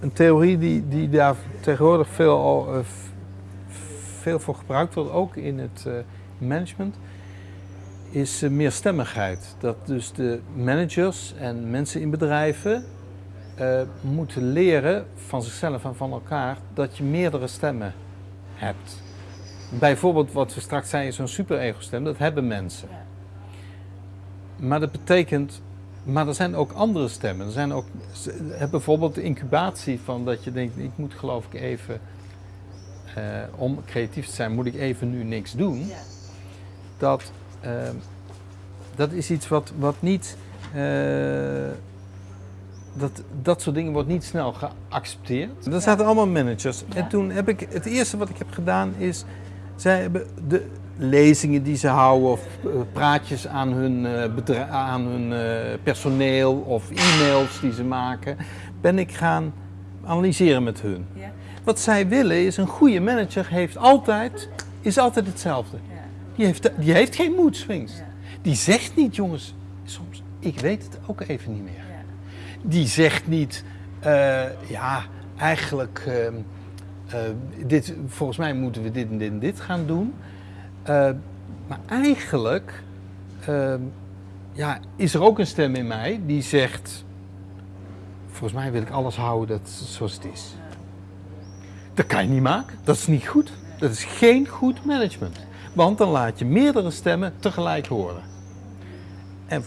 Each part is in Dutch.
een theorie die, die daar tegenwoordig veel, al, uh, veel voor gebruikt wordt, ook in het uh, management, is uh, meerstemmigheid. Dat dus de managers en mensen in bedrijven moeten leren van zichzelf en van elkaar dat je meerdere stemmen hebt. Bijvoorbeeld wat we straks zeiden, zo'n super-ego-stem, dat hebben mensen. Maar dat betekent, maar er zijn ook andere stemmen. Er zijn ook, bijvoorbeeld de incubatie van dat je denkt, ik moet geloof ik even, uh, om creatief te zijn, moet ik even nu niks doen. Ja. Dat, uh, dat is iets wat, wat niet, uh, dat, dat soort dingen wordt niet snel geaccepteerd. Er zaten allemaal managers. Ja. En toen heb ik, het eerste wat ik heb gedaan is, zij hebben de lezingen die ze houden of praatjes aan hun, aan hun personeel of e-mails die ze maken, ben ik gaan analyseren met hun. Ja. Wat zij willen is, een goede manager heeft altijd, is altijd hetzelfde. Ja. Die, heeft, die heeft geen mood swings. Die zegt niet, jongens, soms, ik weet het ook even niet meer. Die zegt niet, uh, ja, eigenlijk... Uh, uh, dit, volgens mij moeten we dit en dit en dit gaan doen. Uh, maar eigenlijk uh, ja, is er ook een stem in mij die zegt, volgens mij wil ik alles houden dat, zoals het is. Dat kan je niet maken, dat is niet goed. Dat is geen goed management. Want dan laat je meerdere stemmen tegelijk horen. En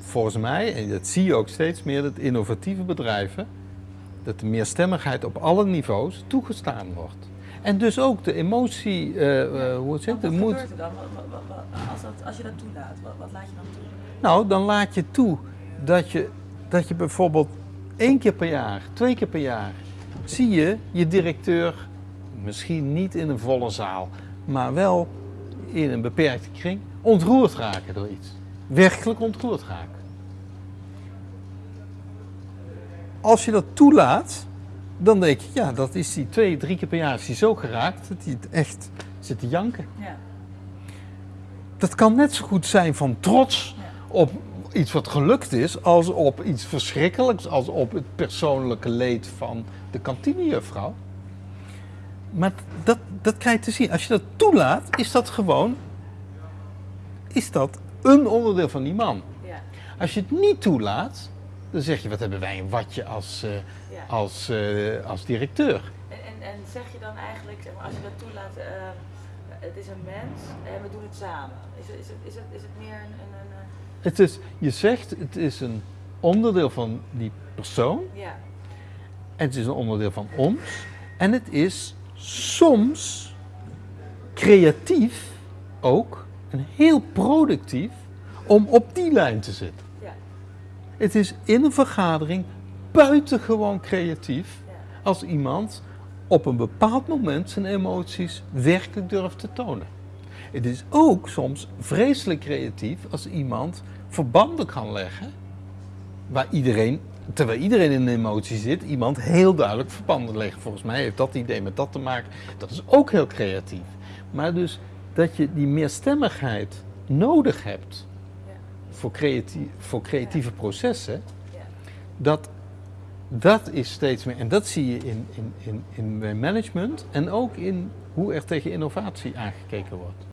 volgens mij, en dat zie je ook steeds meer, dat innovatieve bedrijven dat de meerstemmigheid op alle niveaus toegestaan wordt. En dus ook de emotie, uh, uh, hoe het zit, de moed. Wat dan? Als, dat, als je dat toelaat, wat, wat, laat je dan toe? Nou, dan laat je toe dat je, dat je bijvoorbeeld één keer per jaar, twee keer per jaar, zie je je directeur, misschien niet in een volle zaal, maar wel in een beperkte kring, ontroerd raken door iets. Werkelijk ontroerd raken. Als je dat toelaat, dan denk je, ja, dat is die twee, drie keer per jaar is die zo geraakt dat hij het echt zit te janken. Ja. Dat kan net zo goed zijn van trots ja. op iets wat gelukt is, als op iets verschrikkelijks, als op het persoonlijke leed van de kantinejuffrouw. Maar dat, dat krijg je te zien. Als je dat toelaat, is dat gewoon, is dat een onderdeel van die man. Ja. Als je het niet toelaat, dan zeg je, wat hebben wij een watje als, uh, ja. als, uh, als directeur. En, en, en, zeg je dan eigenlijk, zeg maar, als je dat toelaat, uh, het is een mens en we doen het samen. Is, is, het, is, het, is het meer een... een, een het is, je zegt, het is een onderdeel van die persoon. Ja. En het is een onderdeel van ons. En het is soms creatief ook en heel productief om op die lijn te zitten. Het is in een vergadering buitengewoon creatief als iemand op een bepaald moment zijn emoties werkelijk durft te tonen. Het is ook soms vreselijk creatief als iemand verbanden kan leggen waar iedereen, terwijl iedereen in een emotie zit, iemand heel duidelijk verbanden legt. Volgens mij heeft dat idee met dat te maken. Dat is ook heel creatief. Maar dus dat je die meerstemmigheid nodig hebt voor, creatief, voor creatieve processen, dat, dat is steeds meer, en dat zie je in, in, in, in management en ook in hoe er tegen innovatie aangekeken wordt.